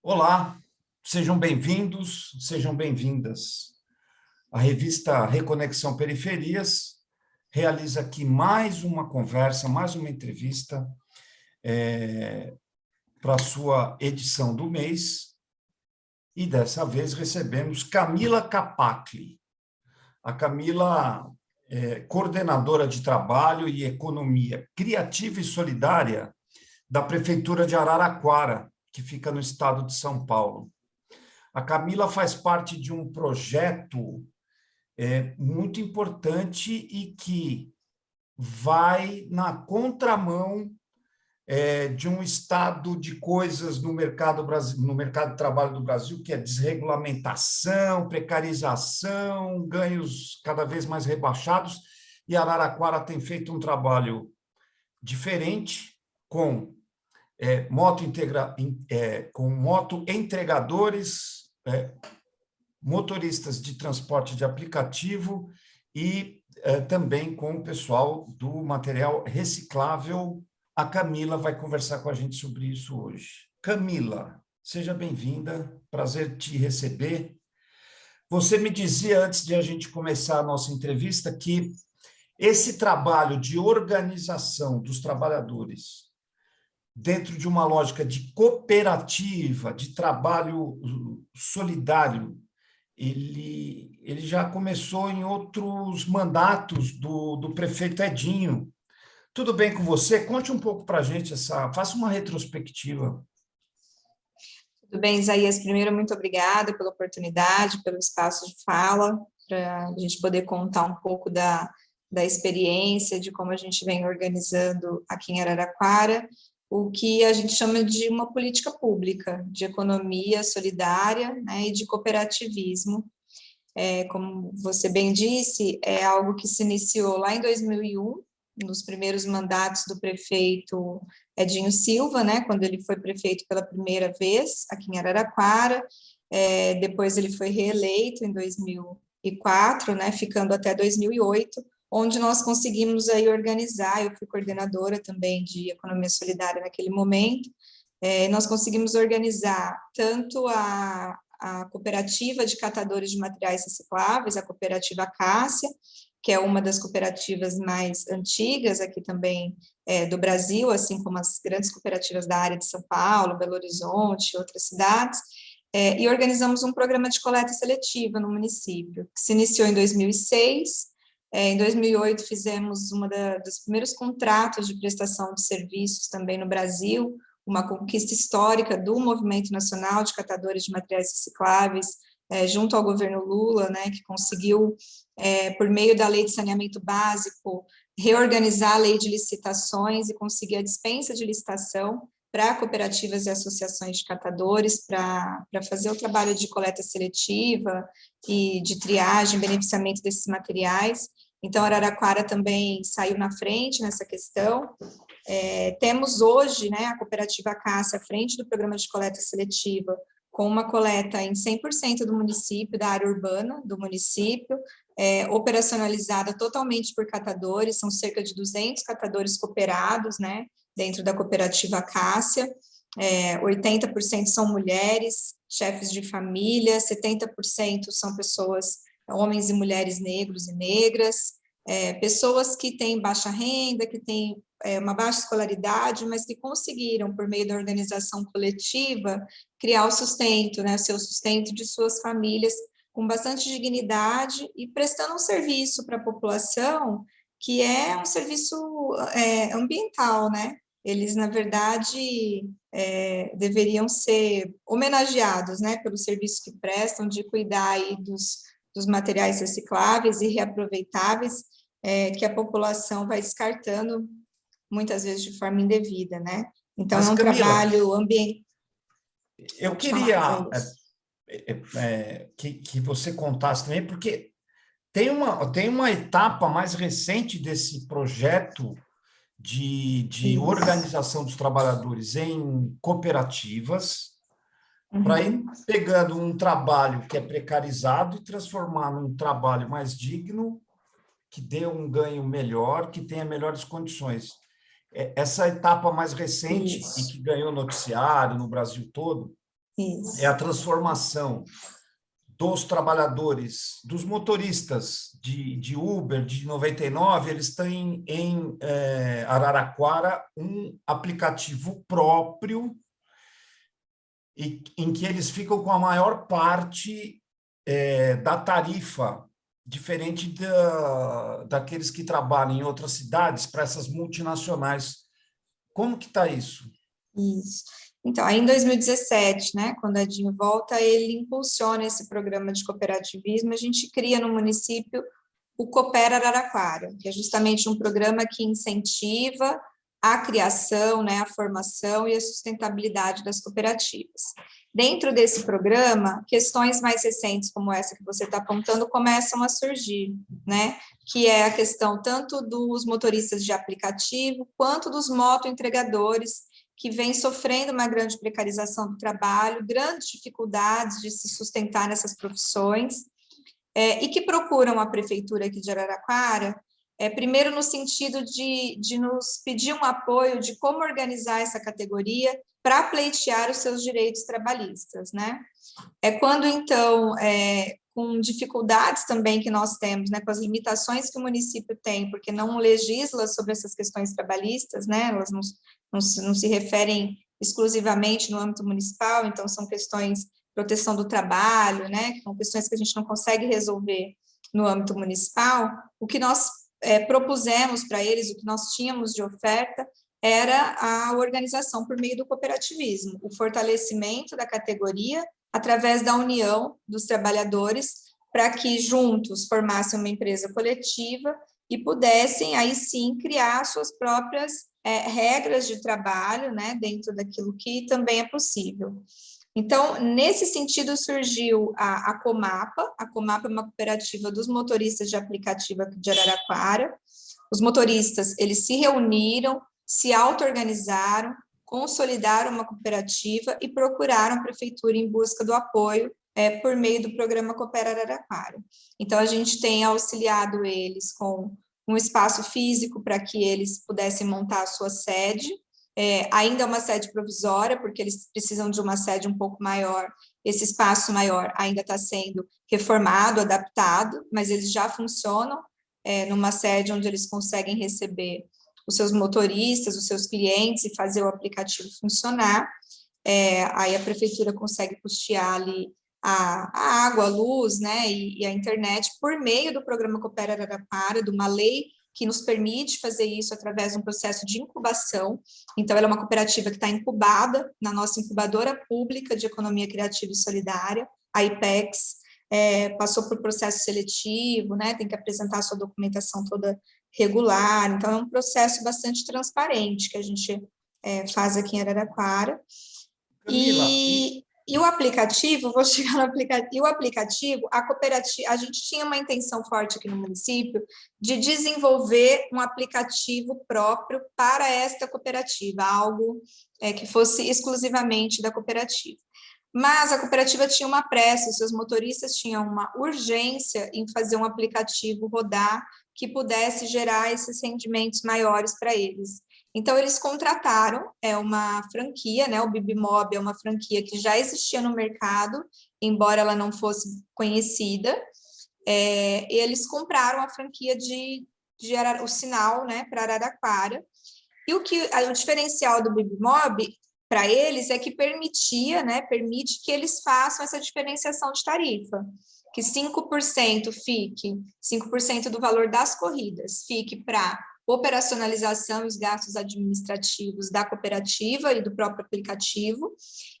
Olá, sejam bem-vindos, sejam bem-vindas. A revista Reconexão Periferias realiza aqui mais uma conversa, mais uma entrevista é, para a sua edição do mês. E dessa vez recebemos Camila Capacli. A Camila é coordenadora de trabalho e economia criativa e solidária da Prefeitura de Araraquara, que fica no estado de São Paulo. A Camila faz parte de um projeto é, muito importante e que vai na contramão é, de um estado de coisas no mercado, no mercado de trabalho do Brasil, que é desregulamentação, precarização, ganhos cada vez mais rebaixados, e Araraquara tem feito um trabalho diferente, com é, moto integra, é, com moto entregadores, é, motoristas de transporte de aplicativo e é, também com o pessoal do material reciclável. A Camila vai conversar com a gente sobre isso hoje. Camila, seja bem-vinda, prazer te receber. Você me dizia antes de a gente começar a nossa entrevista que esse trabalho de organização dos trabalhadores dentro de uma lógica de cooperativa, de trabalho solidário, ele, ele já começou em outros mandatos do, do prefeito Edinho. Tudo bem com você? Conte um pouco para a gente, essa, faça uma retrospectiva. Tudo bem, Isaías. Primeiro, muito obrigada pela oportunidade, pelo espaço de fala, para a gente poder contar um pouco da, da experiência, de como a gente vem organizando aqui em Araraquara o que a gente chama de uma política pública de economia solidária né, e de cooperativismo. É, como você bem disse, é algo que se iniciou lá em 2001, nos primeiros mandatos do prefeito Edinho Silva, né, quando ele foi prefeito pela primeira vez aqui em Araraquara, é, depois ele foi reeleito em 2004, né, ficando até 2008, onde nós conseguimos aí organizar, eu fui coordenadora também de economia solidária naquele momento, é, nós conseguimos organizar tanto a, a cooperativa de catadores de materiais recicláveis, a cooperativa Cássia, que é uma das cooperativas mais antigas aqui também é, do Brasil, assim como as grandes cooperativas da área de São Paulo, Belo Horizonte, outras cidades, é, e organizamos um programa de coleta seletiva no município, que se iniciou em 2006, é, em 2008, fizemos um dos primeiros contratos de prestação de serviços também no Brasil, uma conquista histórica do Movimento Nacional de Catadores de Materiais Recicláveis, é, junto ao governo Lula, né, que conseguiu, é, por meio da Lei de Saneamento Básico, reorganizar a lei de licitações e conseguir a dispensa de licitação para cooperativas e associações de catadores, para fazer o trabalho de coleta seletiva e de triagem, beneficiamento desses materiais. Então, Araraquara também saiu na frente nessa questão. É, temos hoje né, a cooperativa Cássia à frente do programa de coleta seletiva, com uma coleta em 100% do município, da área urbana do município, é, operacionalizada totalmente por catadores, são cerca de 200 catadores cooperados, né, dentro da cooperativa Cássia, é, 80% são mulheres, chefes de família, 70% são pessoas homens e mulheres negros e negras, é, pessoas que têm baixa renda, que têm é, uma baixa escolaridade, mas que conseguiram, por meio da organização coletiva, criar o sustento, né, seu sustento de suas famílias com bastante dignidade e prestando um serviço para a população que é um serviço é, ambiental, né? Eles, na verdade, é, deveriam ser homenageados, né, pelo serviço que prestam de cuidar aí dos dos materiais recicláveis e reaproveitáveis é, que a população vai descartando muitas vezes de forma indevida, né? Então, Mas, é um Camila, trabalho ambiental. Eu queria é, é, é, que, que você contasse também, porque tem uma, tem uma etapa mais recente desse projeto de, de organização dos trabalhadores em cooperativas, uhum. para ir pegando um trabalho que é precarizado e transformar num trabalho mais digno, que dê um ganho melhor, que tenha melhores condições. É, essa etapa mais recente Isso. e que ganhou noticiário no Brasil todo, Isso. é a transformação dos trabalhadores, dos motoristas de, de Uber, de 99, eles têm em é, Araraquara um aplicativo próprio e, em que eles ficam com a maior parte é, da tarifa, diferente da, daqueles que trabalham em outras cidades, para essas multinacionais. Como que está isso? Isso. Então, aí em 2017, né, quando a DIN volta, ele impulsiona esse programa de cooperativismo, a gente cria no município o Coopera Araraquara, que é justamente um programa que incentiva a criação, né, a formação e a sustentabilidade das cooperativas. Dentro desse programa, questões mais recentes como essa que você está apontando começam a surgir, né, que é a questão tanto dos motoristas de aplicativo, quanto dos motoentregadores, que vem sofrendo uma grande precarização do trabalho, grandes dificuldades de se sustentar nessas profissões, é, e que procuram a prefeitura aqui de Araraquara, é, primeiro no sentido de, de nos pedir um apoio de como organizar essa categoria para pleitear os seus direitos trabalhistas, né? É quando, então, é, com dificuldades também que nós temos, né, com as limitações que o município tem, porque não legisla sobre essas questões trabalhistas, né, elas não, não, se, não se referem exclusivamente no âmbito municipal, então são questões proteção do trabalho, né, que são questões que a gente não consegue resolver no âmbito municipal, o que nós é, propusemos para eles, o que nós tínhamos de oferta, era a organização por meio do cooperativismo, o fortalecimento da categoria através da união dos trabalhadores, para que juntos formassem uma empresa coletiva e pudessem, aí sim, criar suas próprias é, regras de trabalho, né, dentro daquilo que também é possível. Então, nesse sentido, surgiu a, a Comapa. A Comapa é uma cooperativa dos motoristas de aplicativo aqui de Araraquara. Os motoristas, eles se reuniram, se auto-organizaram, consolidaram uma cooperativa e procuraram a prefeitura em busca do apoio é, por meio do programa Coopera Araraquara. Então, a gente tem auxiliado eles com um espaço físico para que eles pudessem montar a sua sede, é, ainda é uma sede provisória, porque eles precisam de uma sede um pouco maior, esse espaço maior ainda está sendo reformado, adaptado, mas eles já funcionam é, numa sede onde eles conseguem receber os seus motoristas, os seus clientes e fazer o aplicativo funcionar. É, aí a prefeitura consegue custear ali a, a água, a luz, né, e, e, a internet por meio do programa Coopera Araraquara, de uma lei que nos permite fazer isso através de um processo de incubação. Então, ela é uma cooperativa que está incubada na nossa incubadora pública de economia criativa e solidária, a IPEX, é, passou por processo seletivo, né, tem que apresentar sua documentação toda regular, então é um processo bastante transparente que a gente é, faz aqui em Araraquara. Camila, e, e o aplicativo, vou chegar no aplicativo, e o aplicativo, a cooperativa, a gente tinha uma intenção forte aqui no município de desenvolver um aplicativo próprio para esta cooperativa, algo é, que fosse exclusivamente da cooperativa. Mas a cooperativa tinha uma pressa, seus motoristas tinham uma urgência em fazer um aplicativo rodar que pudesse gerar esses rendimentos maiores para eles. Então, eles contrataram é uma franquia, né? o Bibimob é uma franquia que já existia no mercado, embora ela não fosse conhecida, é, eles compraram a franquia de, de Arar, o sinal né, para Araraquara, e o, que, o diferencial do Bibimob para eles é que permitia, né, permite que eles façam essa diferenciação de tarifa, que 5% fique, 5% do valor das corridas fique para operacionalização e os gastos administrativos da cooperativa e do próprio aplicativo,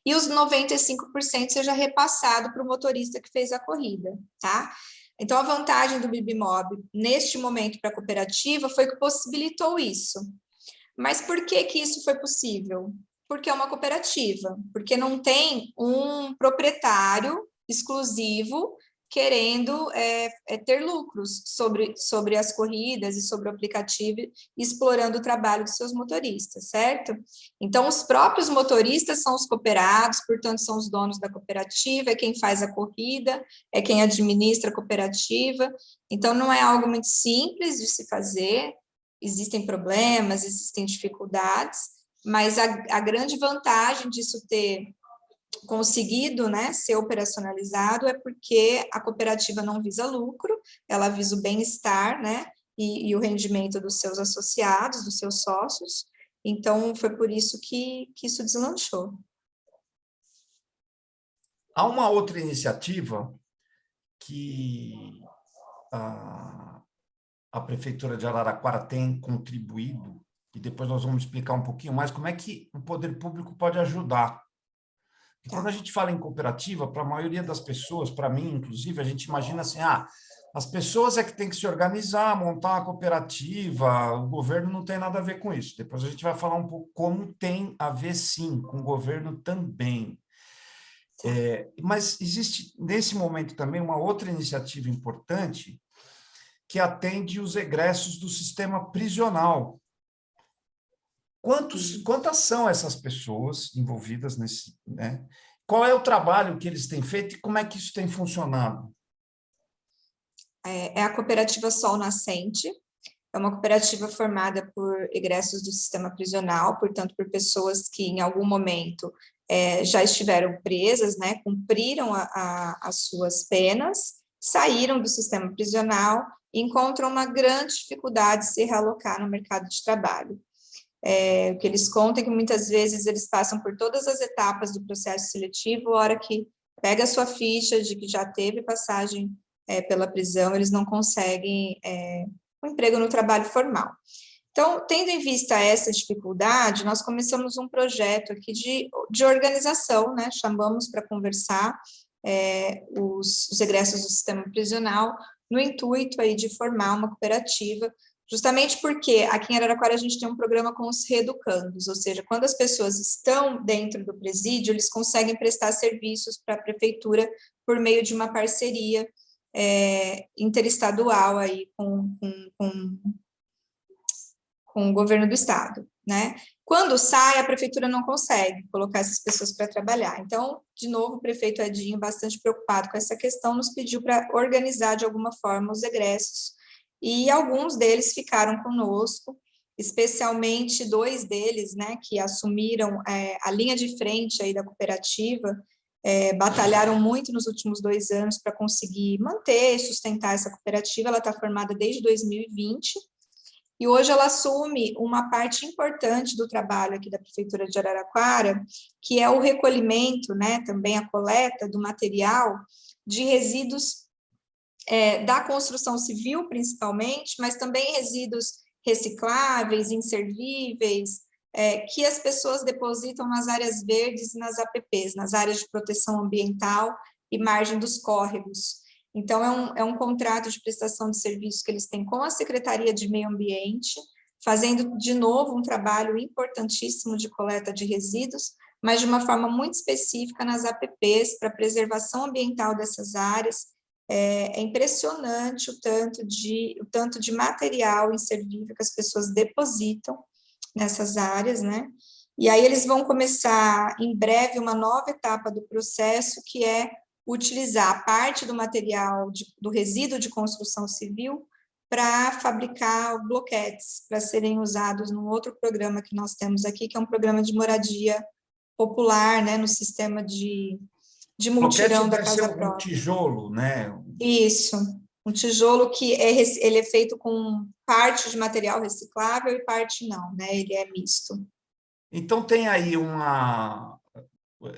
e os 95% seja repassado para o motorista que fez a corrida, tá? Então, a vantagem do Bibimob, neste momento para a cooperativa, foi que possibilitou isso. Mas por que que isso foi possível? Porque é uma cooperativa, porque não tem um proprietário exclusivo querendo é, é, ter lucros sobre, sobre as corridas e sobre o aplicativo, explorando o trabalho dos seus motoristas, certo? Então, os próprios motoristas são os cooperados, portanto, são os donos da cooperativa, é quem faz a corrida, é quem administra a cooperativa, então não é algo muito simples de se fazer, existem problemas, existem dificuldades, mas a, a grande vantagem disso ter conseguido né, ser operacionalizado é porque a cooperativa não visa lucro, ela visa o bem-estar né, e, e, o rendimento dos seus associados, dos seus sócios, então foi por isso que, que isso deslanchou. Há uma outra iniciativa que a, a Prefeitura de Araraquara tem contribuído, e depois nós vamos explicar um pouquinho mais como é que o poder público pode ajudar quando a gente fala em cooperativa, para a maioria das pessoas, para mim, inclusive, a gente imagina assim, ah, as pessoas é que tem que se organizar, montar uma cooperativa, o governo não tem nada a ver com isso. Depois a gente vai falar um pouco como tem a ver, sim, com o governo também. É, mas existe, nesse momento, também uma outra iniciativa importante que atende os egressos do sistema prisional. Quantos, quantas são essas pessoas envolvidas nesse... Né? Qual é o trabalho que eles têm feito e como é que isso tem funcionado? É, é a cooperativa Sol Nascente, é uma cooperativa formada por egressos do sistema prisional, portanto, por pessoas que em algum momento é, já estiveram presas, né, cumpriram a, a, as suas penas, saíram do sistema prisional e encontram uma grande dificuldade de se realocar no mercado de trabalho. É, o que eles contam é que muitas vezes eles passam por todas as etapas do processo seletivo, a hora que pega a sua ficha de que já teve passagem é, pela prisão, eles não conseguem é, um emprego no trabalho formal. Então, tendo em vista essa dificuldade, nós começamos um projeto aqui de, de organização, né? chamamos para conversar é, os, os egressos do sistema prisional, no intuito aí de formar uma cooperativa Justamente porque aqui em Araraquara a gente tem um programa com os reeducandos, ou seja, quando as pessoas estão dentro do presídio, eles conseguem prestar serviços para a prefeitura por meio de uma parceria é, interestadual aí com, com, com, com o governo do estado, né? Quando sai, a prefeitura não consegue colocar essas pessoas para trabalhar. Então, de novo, o prefeito Edinho, bastante preocupado com essa questão, nos pediu para organizar de alguma forma os egressos e alguns deles ficaram conosco, especialmente dois deles, né, que assumiram é, a linha de frente aí da cooperativa, é, batalharam muito nos últimos dois anos para conseguir manter e sustentar essa cooperativa, ela está formada desde 2020, e hoje ela assume uma parte importante do trabalho aqui da Prefeitura de Araraquara, que é o recolhimento, né, também a coleta do material de resíduos é, da construção civil, principalmente, mas também resíduos recicláveis, inservíveis, é, que as pessoas depositam nas áreas verdes e nas APPs, nas áreas de proteção ambiental e margem dos córregos. Então, é um, é um contrato de prestação de serviço que eles têm com a Secretaria de Meio Ambiente, fazendo, de novo, um trabalho importantíssimo de coleta de resíduos, mas de uma forma muito específica nas APPs, para preservação ambiental dessas áreas é, é, impressionante o tanto, de, o tanto de material inservível que as pessoas depositam nessas áreas, né? E aí eles vão começar em breve uma nova etapa do processo, que é utilizar parte do material de, do resíduo de construção civil para fabricar bloquetes, para serem usados num outro programa que nós temos aqui, que é um programa de moradia popular, né, no sistema de de multirão da casa própria. um tijolo, né? Isso, um tijolo que é, ele é feito com parte de material reciclável e parte não, né? Ele é misto. Então tem aí uma...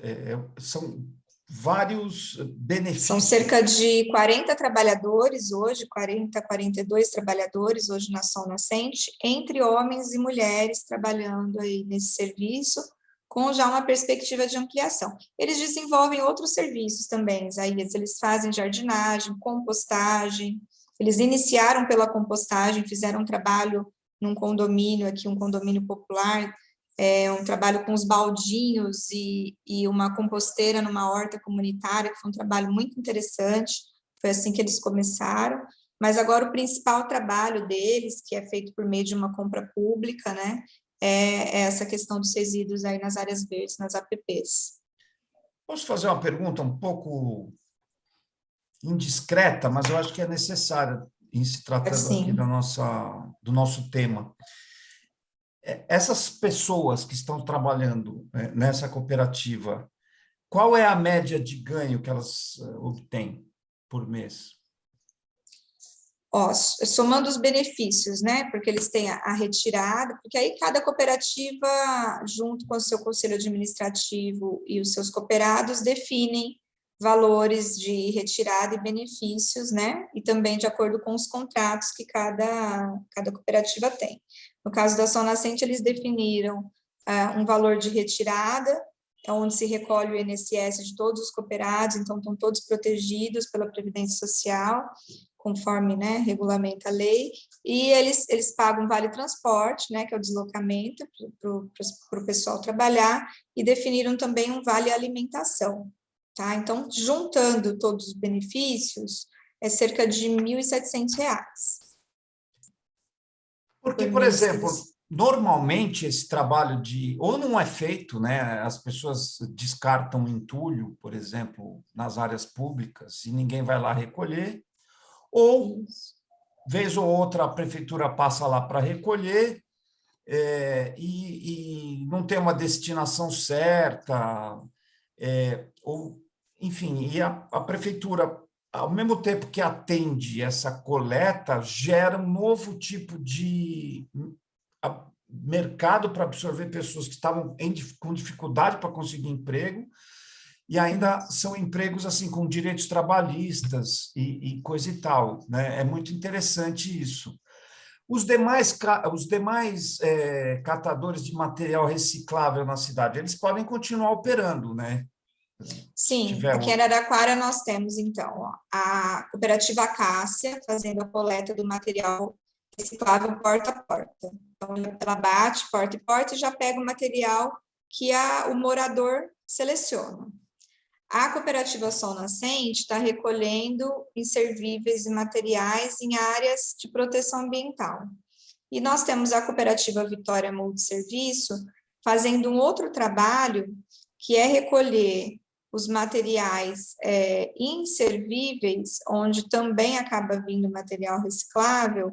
É, é são vários benefícios. São cerca de 40 trabalhadores hoje, 40, 42 trabalhadores hoje na Sol Nascente, entre homens e mulheres trabalhando aí nesse serviço, com já uma perspectiva de ampliação. Eles desenvolvem outros serviços também, Isaías, eles fazem jardinagem, compostagem, eles iniciaram pela compostagem, fizeram um trabalho num condomínio aqui, um condomínio popular, é, um trabalho com os baldinhos e, e uma composteira numa horta comunitária, que foi um trabalho muito interessante, foi assim que eles começaram, mas agora o principal trabalho deles, que é feito por meio de uma compra pública, né, é, é essa questão dos resíduos aí nas áreas verdes, nas APPs. Posso fazer uma pergunta um pouco indiscreta, mas eu acho que é necessária em se tratando Sim. aqui da nossa, do nosso tema. É, essas pessoas que estão trabalhando né, nessa cooperativa, qual é a média de ganho que elas eh, obtêm por mês? Ó, somando os benefícios, né? Porque eles têm a, a, retirada, porque aí cada cooperativa, junto com o seu conselho administrativo e os seus cooperados, definem valores de retirada e benefícios, né? E também de acordo com os contratos que cada, cada cooperativa tem. No caso da Ação Nascente, eles definiram uh, um valor de retirada, é onde se recolhe o INSS de todos os cooperados, então estão todos protegidos pela Previdência Social, conforme né, regulamenta a lei, e eles, eles pagam vale transporte, né, que é o deslocamento para o pessoal trabalhar, e definiram também um vale alimentação, Tá? Então, juntando todos os benefícios, é cerca de R$ 1.700. Porque, por exemplo, normalmente esse trabalho de... Ou não é feito, né? as pessoas descartam entulho, por exemplo, nas áreas públicas, e ninguém vai lá recolher, ou, vez ou outra, a prefeitura passa lá para recolher, é, e, e, não tem uma destinação certa, é, ou, enfim, e a, a prefeitura, ao mesmo tempo que atende essa coleta, gera um novo tipo de mercado para absorver pessoas que estavam em, com dificuldade para conseguir emprego, e ainda são empregos assim com direitos trabalhistas e, e coisa e tal. Né? É muito interessante isso. Os demais, os demais é, catadores de material reciclável na cidade, eles podem continuar operando, né? Sim, aqui em Araraquara nós temos, então, a cooperativa Cássia, fazendo a coleta do material reciclável porta a porta. Então, ela bate porta e porta e já pega o material que a, o morador seleciona. A cooperativa Sol Nascente está recolhendo inservíveis e materiais em áreas de proteção ambiental. E nós temos a cooperativa Vitória Multiserviço fazendo um outro trabalho, que é recolher os materiais é, inservíveis, onde também acaba vindo material reciclável,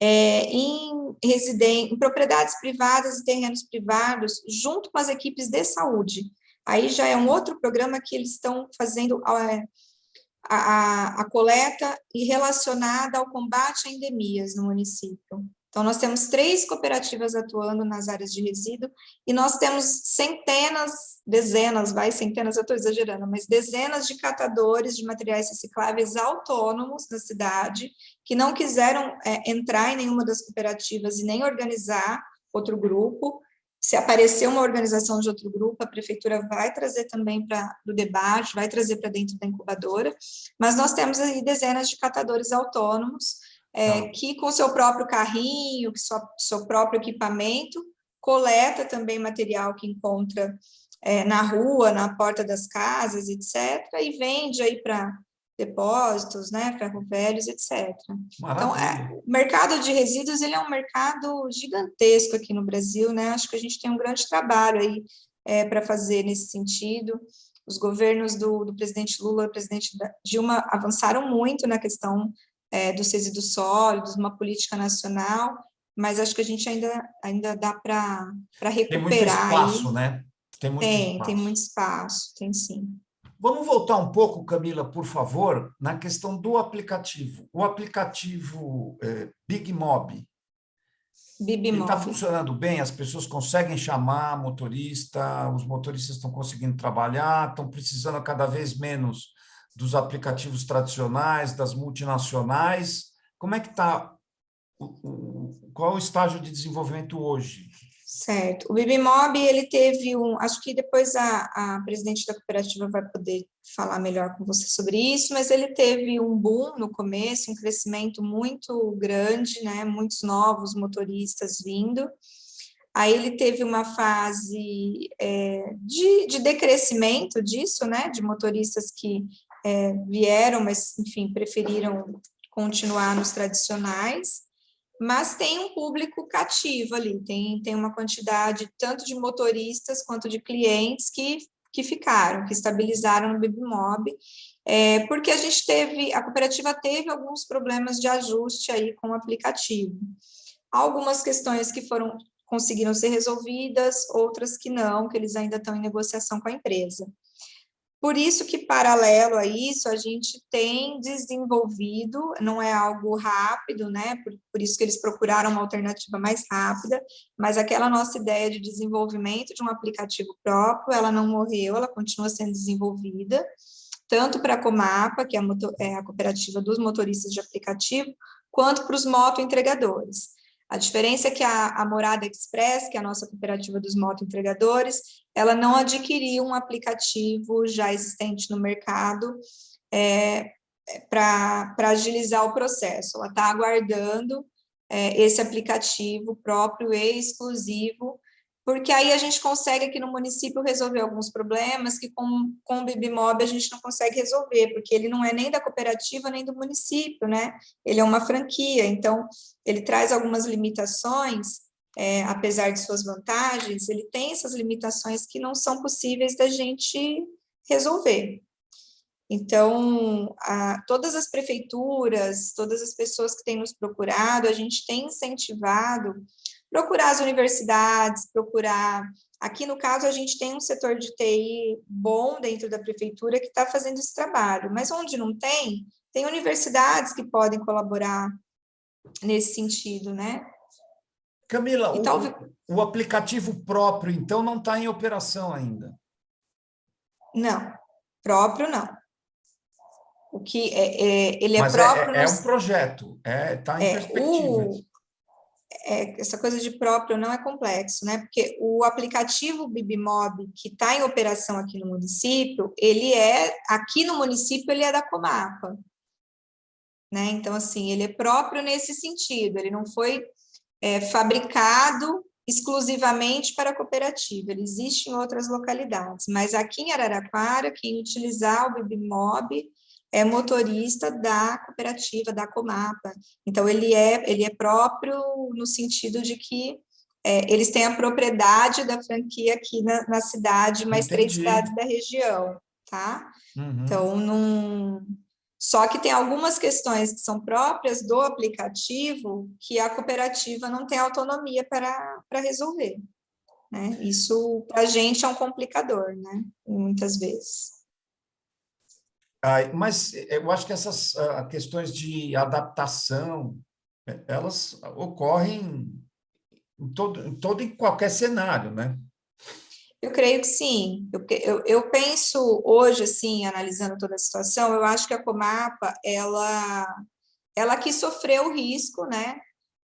é, em, em propriedades privadas e terrenos privados, junto com as equipes de saúde. Aí já é um outro programa que eles estão fazendo a, a, a coleta e relacionada ao combate a endemias no município. Então, nós temos três cooperativas atuando nas áreas de resíduo e nós temos centenas, dezenas, vai, centenas, eu estou exagerando, mas dezenas de catadores de materiais recicláveis autônomos na cidade que não quiseram é, entrar em nenhuma das cooperativas e nem organizar outro grupo. Se aparecer uma organização de outro grupo, a prefeitura vai trazer também para o debate, vai trazer para dentro da incubadora, mas nós temos aí dezenas de catadores autônomos é, que com seu próprio carrinho, seu, seu próprio equipamento, coleta também material que encontra é, na rua, na porta das casas, etc., e vende aí para depósitos, né, ferro velhos, etc. Então, é, o mercado de resíduos ele é um mercado gigantesco aqui no Brasil, né? Acho que a gente tem um grande trabalho aí é, para fazer nesse sentido. Os governos do, do presidente Lula e do presidente Dilma avançaram muito na questão é, dos resíduos sólidos, uma política nacional, mas acho que a gente ainda, ainda dá para recuperar. Tem muito espaço, aí. né? Tem, muito tem, espaço. tem muito espaço, tem sim. Vamos voltar um pouco, Camila, por favor, na questão do aplicativo. O aplicativo é, Big Mob, está funcionando bem? As pessoas conseguem chamar motorista, os motoristas estão conseguindo trabalhar, estão precisando cada vez menos dos aplicativos tradicionais, das multinacionais. Como é que está? Qual é o estágio de desenvolvimento hoje? Certo. O Bibimob, ele teve um... Acho que depois a, a presidente da cooperativa vai poder falar melhor com você sobre isso, mas ele teve um boom no começo, um crescimento muito grande, né? Muitos novos motoristas vindo. Aí ele teve uma fase é, de, de decrescimento disso, né? De motoristas que é, vieram, mas, enfim, preferiram continuar nos tradicionais, mas tem um público cativo ali, tem, tem uma quantidade tanto de motoristas quanto de clientes que, que ficaram, que estabilizaram no Bibimob, é, porque a gente teve, a cooperativa teve alguns problemas de ajuste aí com o aplicativo. Algumas questões que foram conseguiram ser resolvidas, outras que não, que eles ainda estão em negociação com a empresa. Por isso que, paralelo a isso, a gente tem desenvolvido, não é algo rápido, né? Por, por, isso que eles procuraram uma alternativa mais rápida, mas aquela nossa ideia de desenvolvimento de um aplicativo próprio, ela não morreu, ela continua sendo desenvolvida, tanto para a Comapa, que é a, motor, é a cooperativa dos motoristas de aplicativo, quanto para os motoentregadores. A diferença é que a, a Morada Express, que é a nossa cooperativa dos motoentregadores, ela não adquiriu um aplicativo já existente no mercado é, é para agilizar o processo. Ela está aguardando é, esse aplicativo próprio e exclusivo porque aí a gente consegue aqui no município resolver alguns problemas que com, com o Bibimob a gente não consegue resolver, porque ele não é nem da cooperativa nem do município, né? Ele é uma franquia, então ele traz algumas limitações, é, apesar de suas vantagens, ele tem essas limitações que não são possíveis da gente resolver. Então, a, todas as prefeituras, todas as pessoas que têm nos procurado, a gente tem incentivado procurar as universidades, procurar... Aqui, no caso, a gente tem um setor de TI bom dentro da prefeitura que está fazendo esse trabalho, mas onde não tem, tem universidades que podem colaborar nesse sentido, né? Camila, então, o, o aplicativo próprio, então, não está em operação ainda? Não, próprio não. O que é, é ele é Mas próprio... É, é, um projeto, está é, tá em é, perspectiva. O, é, essa coisa de próprio não é complexo, né? Porque o aplicativo Bibimob, que está em operação aqui no município, ele é, aqui no município, ele é da Comapa. Né? Então, assim, ele é próprio nesse sentido, ele não foi é, fabricado exclusivamente para a cooperativa, ele existe em outras localidades, mas aqui em Araraquara, quem utilizar o Bibimob é motorista da cooperativa, da Comapa. Então, ele é, ele é próprio no sentido de que é, eles têm a propriedade da franquia aqui na, na cidade, mais Entendi. três cidades da região, tá? Uhum. Então, não... Só que tem algumas questões que são próprias do aplicativo que a cooperativa não tem autonomia para, para resolver. Né? Isso, para a gente, é um complicador, né? Muitas vezes. Mas eu acho que essas ah, questões de adaptação, eh, elas ocorrem em todo, em todo e qualquer cenário, né? Eu creio que sim. Eu, eu, eu, penso hoje, assim, analisando toda a situação, eu acho que a Comapa, ela, ela que sofreu o risco, né,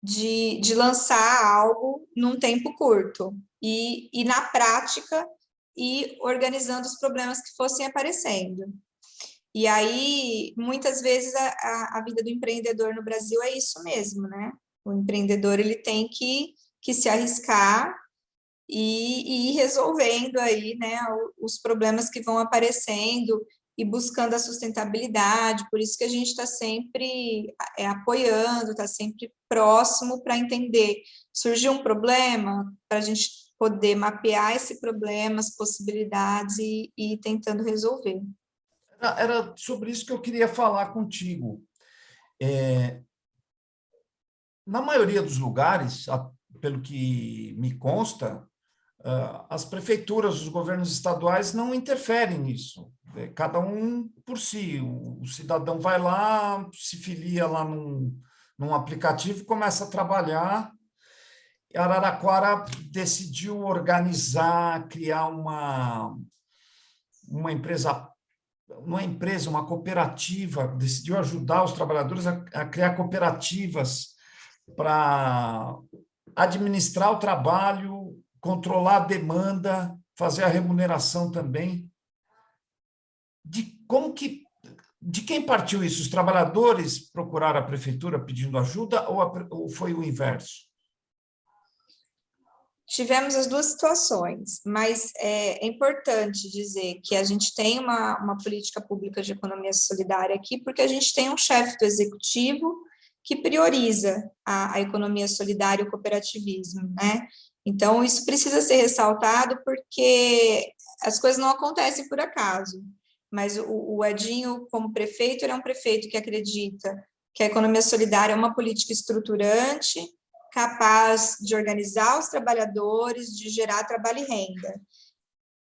de, de lançar algo num tempo curto e, e na prática e organizando os problemas que fossem aparecendo. E aí, muitas vezes, a, a, vida do empreendedor no Brasil é isso mesmo, né? O empreendedor, ele tem que, que se arriscar e, e ir resolvendo aí, né, os problemas que vão aparecendo e buscando a sustentabilidade, por isso que a gente está sempre é, apoiando, está sempre próximo para entender, surgiu um problema, para a gente poder mapear esse problema, as possibilidades e, e ir tentando resolver. Era sobre isso que eu queria falar contigo. É, na maioria dos lugares, pelo que me consta, as prefeituras, os governos estaduais não interferem nisso. É, cada um por si. O cidadão vai lá, se filia lá num, num aplicativo, começa a trabalhar. Araraquara decidiu organizar, criar uma, uma empresa uma empresa, uma cooperativa, decidiu ajudar os trabalhadores a, a criar cooperativas para administrar o trabalho, controlar a demanda, fazer a remuneração também. De como que de quem partiu isso? Os trabalhadores procuraram a prefeitura pedindo ajuda ou, a, ou foi o inverso? Tivemos as duas situações, mas é, é, importante dizer que a gente tem uma, uma política pública de economia solidária aqui, porque a gente tem um chefe do executivo que prioriza a, a economia solidária e o cooperativismo, né? Então, isso precisa ser ressaltado porque as coisas não acontecem por acaso, mas o, o Edinho, como prefeito, ele é um prefeito que acredita que a economia solidária é uma política estruturante, capaz de organizar os trabalhadores, de gerar trabalho e renda.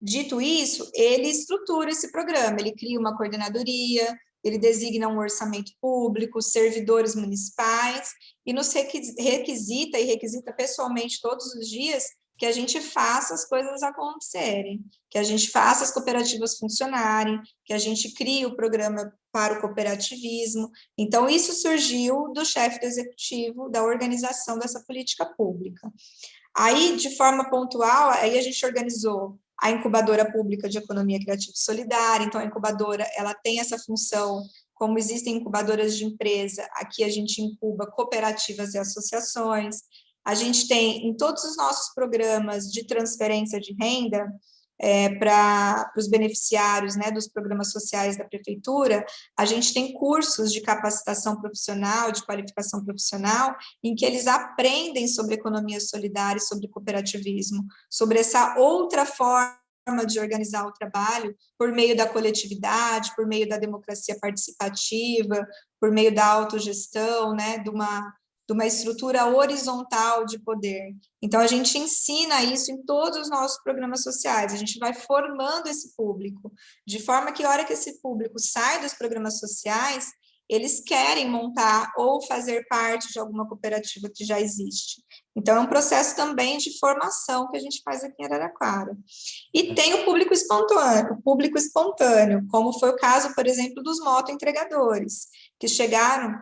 Dito isso, ele estrutura esse programa, ele cria uma coordenadoria, ele designa um orçamento público, servidores municipais, e nos requisita e requisita pessoalmente todos os dias que a gente faça as coisas acontecerem, que a gente faça as cooperativas funcionarem, que a gente crie o programa para o cooperativismo. Então, isso surgiu do chefe do executivo da organização dessa política pública. Aí, de forma pontual, aí a gente organizou a incubadora pública de economia criativa e solidária, então a incubadora, ela tem essa função, como existem incubadoras de empresa, aqui a gente incuba cooperativas e associações, a gente tem em todos os nossos programas de transferência de renda, é, para os beneficiários né, dos programas sociais da prefeitura, a gente tem cursos de capacitação profissional, de qualificação profissional, em que eles aprendem sobre economia solidária, sobre cooperativismo, sobre essa outra forma de organizar o trabalho por meio da coletividade, por meio da democracia participativa, por meio da autogestão, né, de uma de uma estrutura horizontal de poder. Então, a gente ensina isso em todos os nossos programas sociais, a gente vai formando esse público, de forma que a hora que esse público sai dos programas sociais, eles querem montar ou fazer parte de alguma cooperativa que já existe. Então, é um processo também de formação que a gente faz aqui em Araraquara. E tem o público espontâneo, o público espontâneo, como foi o caso, por exemplo, dos motoentregadores, que chegaram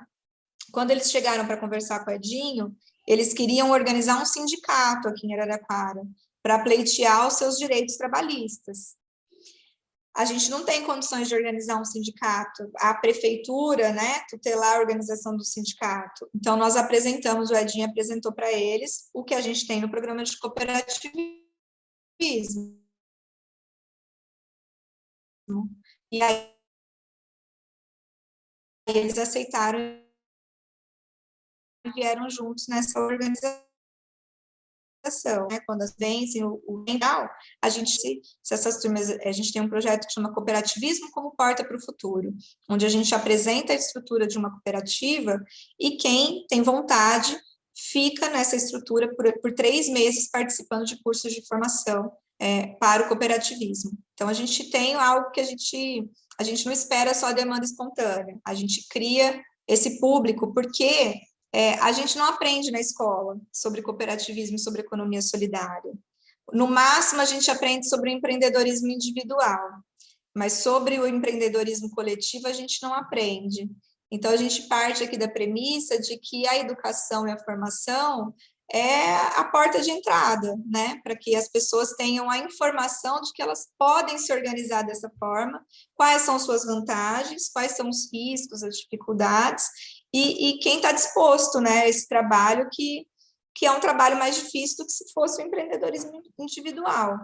quando eles chegaram para conversar com o Edinho, eles queriam organizar um sindicato aqui em Araraquara, para pleitear os seus direitos trabalhistas. A gente não tem condições de organizar um sindicato, a prefeitura, né, tutelar a organização do sindicato. Então, nós apresentamos, o Edinho apresentou para eles o que a gente tem no programa de cooperativismo. E aí, eles aceitaram vieram juntos nessa organização. Né? Quando vencem o, o a gente, se, essas turmas, a gente tem um projeto que chama Cooperativismo como Porta para o Futuro, onde a gente apresenta a estrutura de uma cooperativa e quem tem vontade fica nessa estrutura por, por três meses participando de cursos de formação é, para o cooperativismo. Então, a gente tem algo que a gente, a gente não espera só demanda espontânea, a gente cria esse público, porque é, a gente não aprende na escola sobre cooperativismo, sobre economia solidária. No máximo, a gente aprende sobre o empreendedorismo individual, mas sobre o empreendedorismo coletivo a gente não aprende. Então, a gente parte aqui da premissa de que a educação e a formação é a porta de entrada, né, para que as pessoas tenham a informação de que elas podem se organizar dessa forma, quais são suas vantagens, quais são os riscos, as dificuldades, e, e quem está disposto né, a esse trabalho que, que é um trabalho mais difícil do que se fosse o empreendedorismo individual.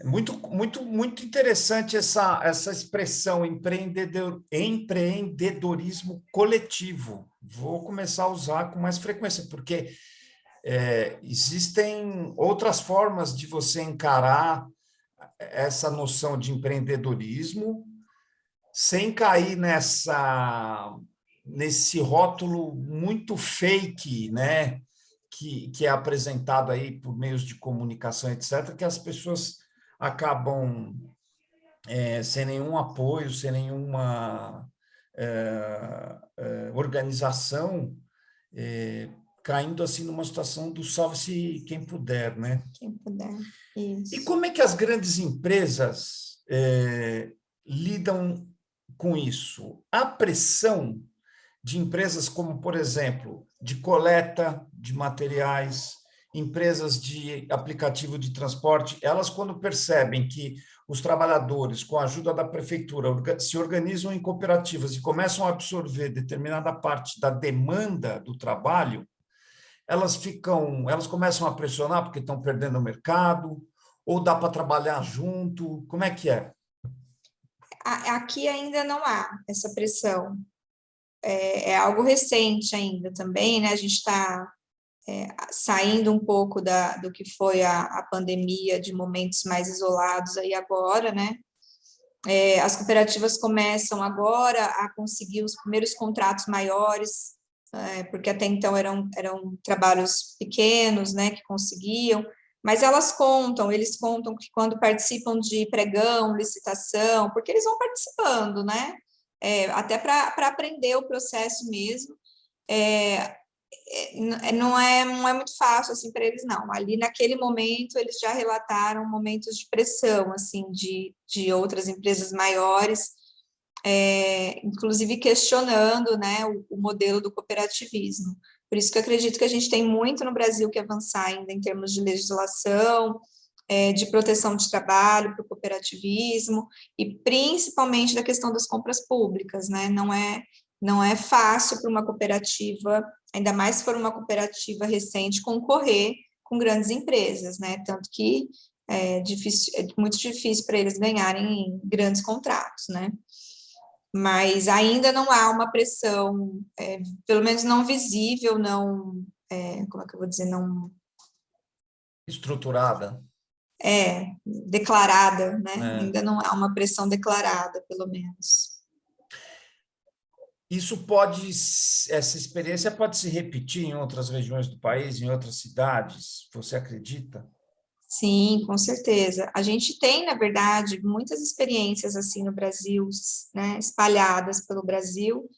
É muito, muito, muito interessante essa, essa expressão empreendedor, empreendedorismo coletivo. Vou começar a usar com mais frequência, porque é, existem outras formas de você encarar essa noção de empreendedorismo sem cair nessa nesse rótulo muito fake, né, que, que é apresentado aí por meios de comunicação, etc., que as pessoas acabam é, sem nenhum apoio, sem nenhuma é, é, organização, é, caindo assim numa situação do salve-se quem puder, né? Quem puder, isso. E como é que as grandes empresas é, lidam com isso? A pressão de empresas como, por exemplo, de coleta de materiais, empresas de aplicativo de transporte, elas quando percebem que os trabalhadores, com a ajuda da prefeitura, se organizam em cooperativas e começam a absorver determinada parte da demanda do trabalho, elas ficam, elas começam a pressionar porque estão perdendo o mercado, ou dá para trabalhar junto, como é que é? Aqui ainda não há essa pressão, é, é algo recente ainda também, né? A gente está é, saindo um pouco da, do que foi a, a, pandemia, de momentos mais isolados aí agora, né? É, as cooperativas começam agora a conseguir os primeiros contratos maiores, é, porque até então eram, eram trabalhos pequenos, né, que conseguiam, mas elas contam, eles contam que quando participam de pregão, licitação, porque eles vão participando, né? É, até para aprender o processo mesmo, é, é, não, é, não é muito fácil assim para eles, não. Ali naquele momento eles já relataram momentos de pressão, assim, de, de outras empresas maiores, é, inclusive questionando né, o, o modelo do cooperativismo. Por isso que eu acredito que a gente tem muito no Brasil que avançar ainda em termos de legislação, é, de proteção de trabalho para o cooperativismo, e principalmente da questão das compras públicas, né? Não é, não é fácil para uma cooperativa, ainda mais se for uma cooperativa recente, concorrer com grandes empresas, né? Tanto que é, difícil, é muito difícil para eles ganharem grandes contratos, né? mas ainda não há uma pressão, é, pelo menos não visível, não, é, como é que eu vou dizer, não... Estruturada. É, declarada, né? É. Ainda não há uma pressão declarada, pelo menos. Isso pode, essa experiência pode se repetir em outras regiões do país, em outras cidades, você acredita? Sim, com certeza. A gente tem, na verdade, muitas experiências assim no Brasil, né, espalhadas pelo Brasil,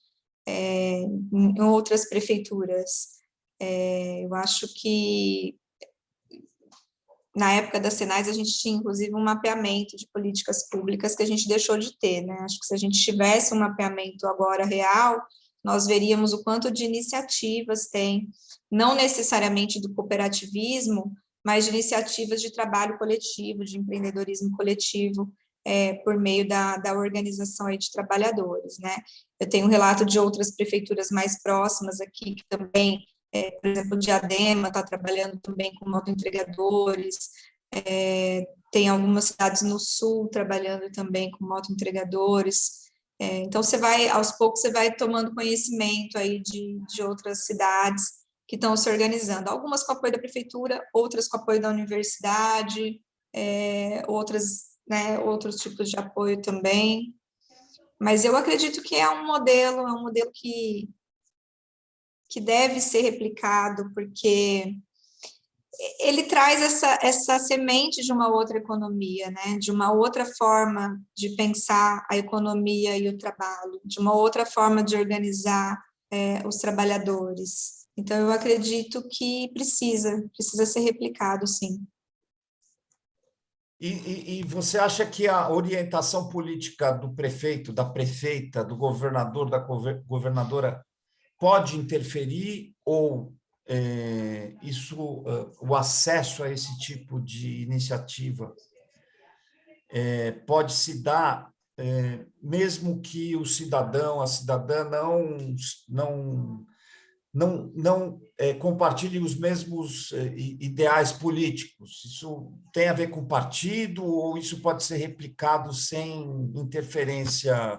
é, em outras prefeituras. É, eu acho que na época das Senais a gente tinha inclusive um mapeamento de políticas públicas que a gente deixou de ter, né? Acho que se a gente tivesse um mapeamento agora real, nós veríamos o quanto de iniciativas tem, não necessariamente do cooperativismo, mas de iniciativas de trabalho coletivo, de empreendedorismo coletivo, é, por meio da, da organização aí de trabalhadores, né? Eu tenho um relato de outras prefeituras mais próximas aqui, que também, é, por exemplo, Diadema está trabalhando também com motoentregadores, é, tem algumas cidades no sul trabalhando também com motoentregadores, é, então você vai, aos poucos, você vai tomando conhecimento aí de, de outras cidades, que estão se organizando, algumas com apoio da prefeitura, outras com apoio da universidade, é, outras, né, outros tipos de apoio também, mas eu acredito que é um modelo, é um modelo que, que deve ser replicado, porque ele traz essa, essa semente de uma outra economia, né? de uma outra forma de pensar a economia e o trabalho, de uma outra forma de organizar é, os trabalhadores. Então, eu acredito que precisa, precisa ser replicado, sim. E, e, e, você acha que a orientação política do prefeito, da prefeita, do governador, da governadora, pode interferir ou é, isso, uh, o acesso a esse tipo de iniciativa é, pode se dar é, mesmo que o cidadão, a cidadã não, não não, não é, compartilhem os mesmos é, ideais políticos. Isso tem a ver com partido ou isso pode ser replicado sem interferência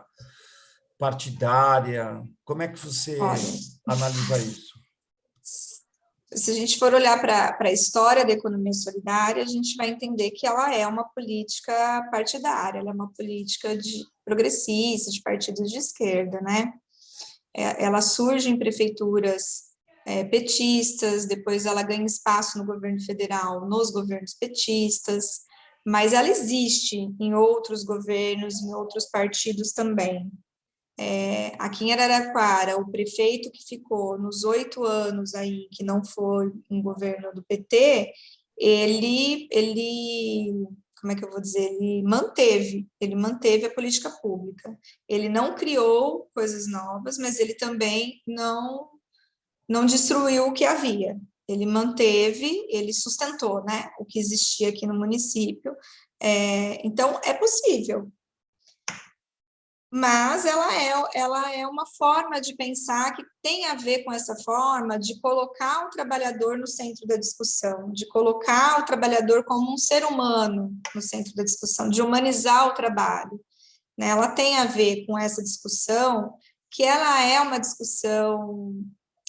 partidária? Como é que você Olha, analisa isso? Se a gente for olhar para a história da economia solidária, a gente vai entender que ela é uma política partidária, ela é uma política de progressista, de partidos de esquerda, né? É, ela surge em prefeituras é, petistas, depois ela ganha espaço no governo federal, nos governos petistas, mas ela existe em outros governos, em outros partidos também. É, aqui em Araraquara, o prefeito que ficou nos oito anos aí, que não foi um governo do PT, ele, ele como é que eu vou dizer, ele manteve, ele manteve a política pública. Ele não criou coisas novas, mas ele também não, não destruiu o que havia. Ele manteve, ele sustentou né, o que existia aqui no município. É, então, é possível, mas ela é, ela é uma forma de pensar que tem a ver com essa forma de colocar o trabalhador no centro da discussão, de colocar o trabalhador como um ser humano no centro da discussão, de humanizar o trabalho. Né? Ela tem a ver com essa discussão, que ela é uma discussão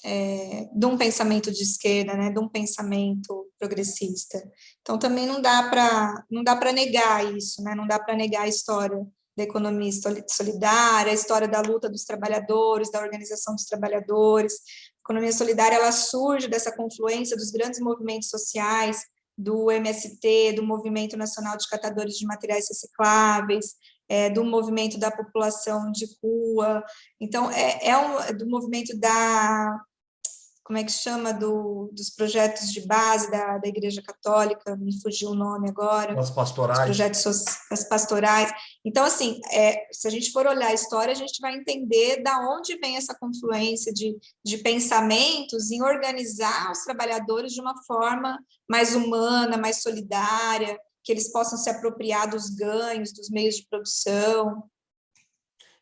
é, de um pensamento de esquerda, né, de um pensamento progressista. Então, também não dá para negar isso, né, não dá para negar a história da economia solidária, a história da luta dos trabalhadores, da organização dos trabalhadores. A economia solidária ela surge dessa confluência dos grandes movimentos sociais, do MST, do Movimento Nacional de Catadores de Materiais Recicláveis, é, do movimento da população de rua, então é, é, um, do movimento da como é que chama, do, dos projetos de base da, da Igreja Católica, me fugiu o nome agora. As pastorais. Os projetos as pastorais. Então, assim, é, se a gente for olhar a história, a gente vai entender da onde vem essa confluência de, de pensamentos em organizar os trabalhadores de uma forma mais humana, mais solidária, que eles possam se apropriar dos ganhos, dos meios de produção,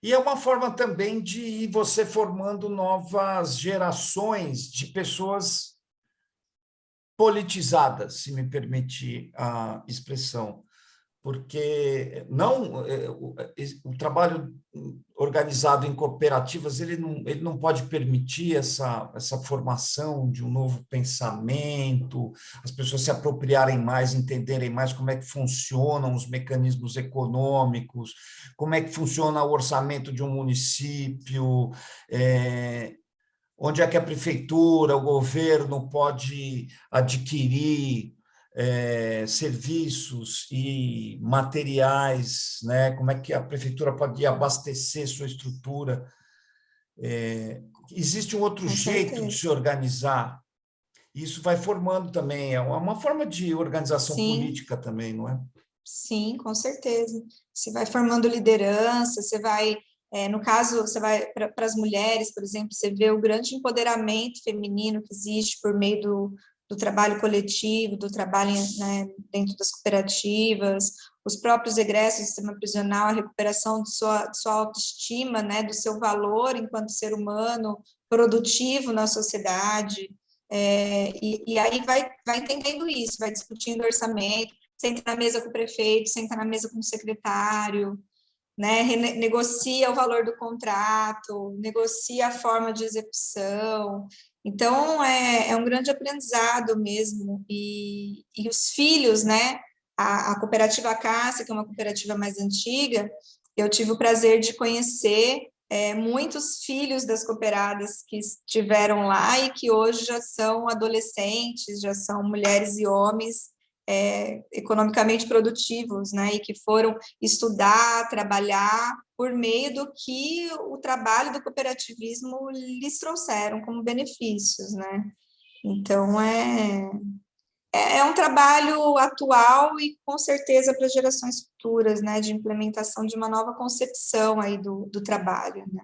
e é uma forma também de ir você formando novas gerações de pessoas politizadas, se me permitir a expressão porque não é, o, o, trabalho organizado em cooperativas ele não, ele não pode permitir essa, essa formação de um novo pensamento, as pessoas se apropriarem mais, entenderem mais como é que funcionam os mecanismos econômicos, como é que funciona o orçamento de um município, é, onde é que a prefeitura, o governo pode adquirir é, serviços e materiais, né? como é que a prefeitura pode abastecer sua estrutura. É, existe um outro jeito de se organizar. Isso vai formando também, é uma forma de organização Sim. política também, não é? Sim, com certeza. Você vai formando liderança, você vai, é, no caso, você vai para as mulheres, por exemplo, você vê o grande empoderamento feminino que existe por meio do, do trabalho coletivo, do trabalho né, dentro das cooperativas, os próprios egressos do sistema prisional, a recuperação de sua, de sua autoestima, né, do seu valor enquanto ser humano produtivo na sociedade, é, e, e, aí vai, vai entendendo isso, vai discutindo orçamento, senta na mesa com o prefeito, senta na mesa com o secretário, né, negocia o valor do contrato, negocia a forma de execução, então, é, é um grande aprendizado mesmo, e, e os filhos, né, a, a cooperativa Cássia, que é uma cooperativa mais antiga, eu tive o prazer de conhecer é, muitos filhos das cooperadas que estiveram lá e que hoje já são adolescentes, já são mulheres e homens é, economicamente produtivos, né, e que foram estudar, trabalhar por meio do que o trabalho do cooperativismo lhes trouxeram como benefícios, né. Então, é, é, é um trabalho atual e com certeza para gerações futuras, né, de implementação de uma nova concepção aí do, do trabalho, né.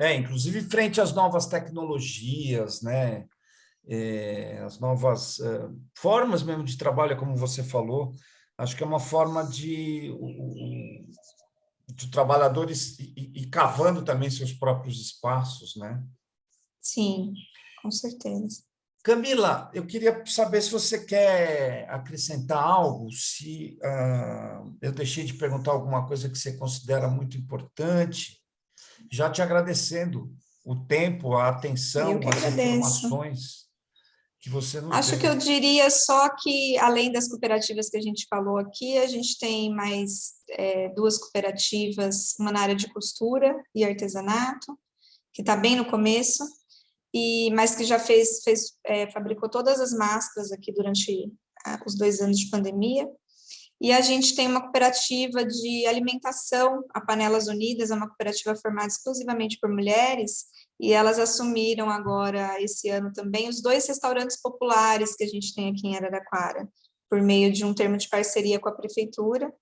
É, inclusive frente às novas tecnologias, né, é, as novas é, formas mesmo de trabalho, como você falou, acho que é uma forma de, de trabalhadores e, e cavando também seus próprios espaços, né? Sim, com certeza. Camila, eu queria saber se você quer acrescentar algo, se uh, eu deixei de perguntar alguma coisa que você considera muito importante, já te agradecendo o tempo, a atenção, as informações que você não Acho tem. que eu diria só que, além das cooperativas que a gente falou aqui, a gente tem mais é, duas cooperativas, uma na área de costura e artesanato, que está bem no começo, e mas que já fez, fez é, fabricou todas as máscaras aqui durante ah, os dois anos de pandemia, e a gente tem uma cooperativa de alimentação, a Panelas Unidas, é uma cooperativa formada exclusivamente por mulheres, e elas assumiram agora, esse ano também, os dois restaurantes populares que a gente tem aqui em Araraquara, por meio de um termo de parceria com a prefeitura.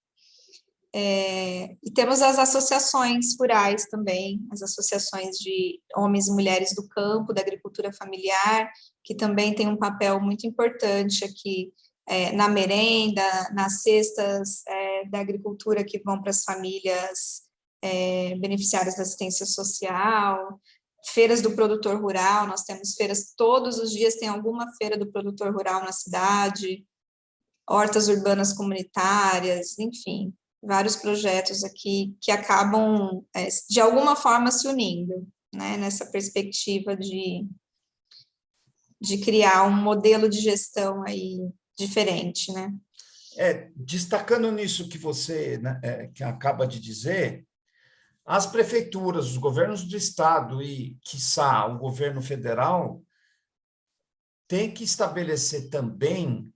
É, e temos as associações rurais também, as associações de homens e mulheres do campo, da agricultura familiar, que também tem um papel muito importante aqui é, na merenda, nas cestas é, da agricultura que vão para as famílias é, beneficiárias da assistência social, feiras do produtor rural, nós temos feiras todos os dias, tem alguma feira do produtor rural na cidade, hortas urbanas comunitárias, enfim, vários projetos aqui que acabam, é, de alguma forma, se unindo, né, nessa perspectiva de, de criar um modelo de gestão aí diferente, né. É, destacando nisso que você né, é, que acaba de dizer, as prefeituras, os governos do estado e, quiçá, o governo federal têm que estabelecer também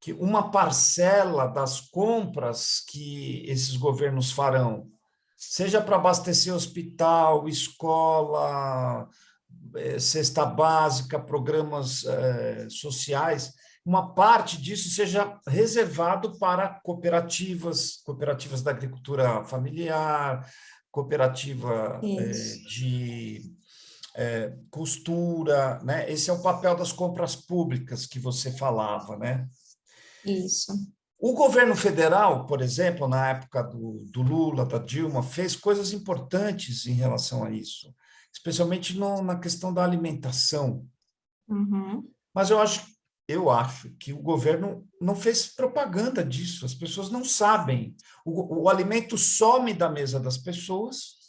que uma parcela das compras que esses governos farão, seja para abastecer hospital, escola, eh, cesta básica, programas eh, sociais, uma parte disso seja reservado para cooperativas, cooperativas da agricultura familiar, cooperativa é, de é, costura, né? Esse é o papel das compras públicas que você falava, né? Isso. O governo federal, por exemplo, na época do, do Lula, da Dilma, fez coisas importantes em relação a isso, especialmente no, na questão da alimentação. Uhum. Mas eu acho eu acho que o governo não fez propaganda disso, as pessoas não sabem. O, o alimento some da mesa das pessoas,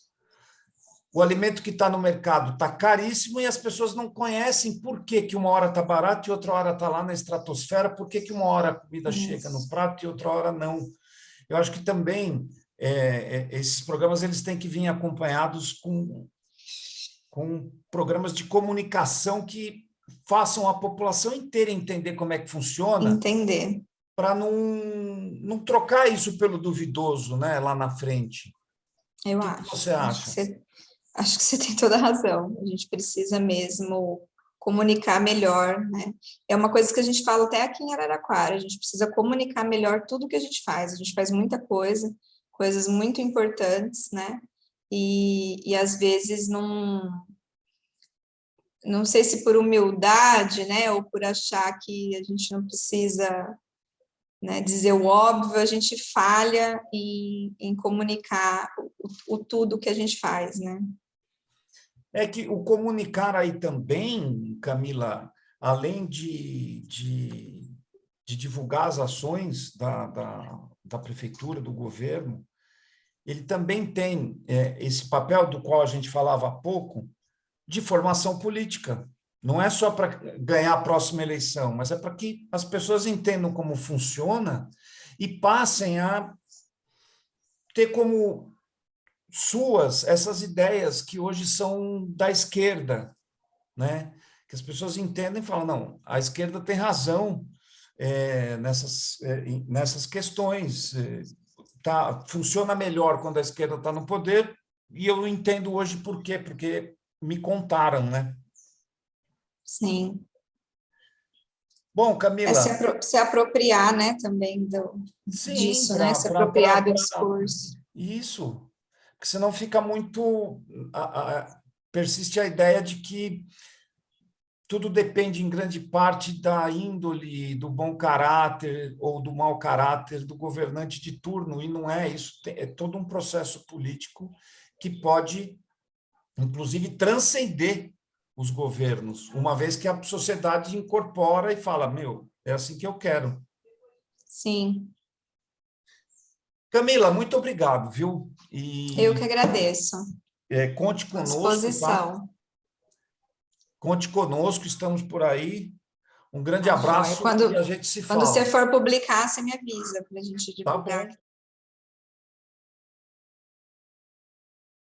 o alimento que está no mercado está caríssimo e as pessoas não conhecem por que, que uma hora está barato e outra hora está lá na estratosfera, por que, que uma hora a comida Isso. chega no prato e outra hora não. Eu acho que também é, é, esses programas eles têm que vir acompanhados com, com programas de comunicação que façam a população inteira entender como é que funciona. Entender. Para não, não trocar isso pelo duvidoso né, lá na frente. Eu o acho. Que você acha? Acho que você, acho que você tem toda a razão. A gente precisa mesmo comunicar melhor, né? É uma coisa que a gente fala até aqui em Araraquara, a gente precisa comunicar melhor tudo que a gente faz. A gente faz muita coisa, coisas muito importantes, né? E, e às vezes não, não sei se por humildade, né, ou por achar que a gente não precisa né, dizer o óbvio, a gente falha em, em comunicar o, o, tudo que a gente faz, né? É que o comunicar aí também, Camila, além de, de, de divulgar as ações da, da, da, prefeitura, do governo, ele também tem é, esse papel do qual a gente falava há pouco, de formação política. Não é só para ganhar a próxima eleição, mas é para que as pessoas entendam como funciona e passem a ter como suas essas ideias que hoje são da esquerda, né? Que as pessoas entendem e falam, não, a esquerda tem razão é, nessas, é, nessas questões. É, tá, funciona melhor quando a esquerda está no poder, e eu entendo hoje por quê, porque me contaram, né? Sim. Bom, Camila... É se, apro se, apropriar, né, também do, Sim, disso, pra, né? Se pra, apropriar pra, do discurso. Isso, porque senão fica muito... A, a, persiste a ideia de que tudo depende em grande parte da índole, do bom caráter ou do mau caráter do governante de turno, e não é isso, é todo um processo político que pode inclusive transcender os governos, uma vez que a sociedade incorpora e fala, meu, é assim que eu quero. Sim. Camila, muito obrigado, viu? E, eu que agradeço. É, conte conosco. Tá? disposição. Tá? Conte conosco, estamos por aí. Um grande abraço quando, a gente se fala. Quando você for publicar, você me avisa para a gente divulgar. Tá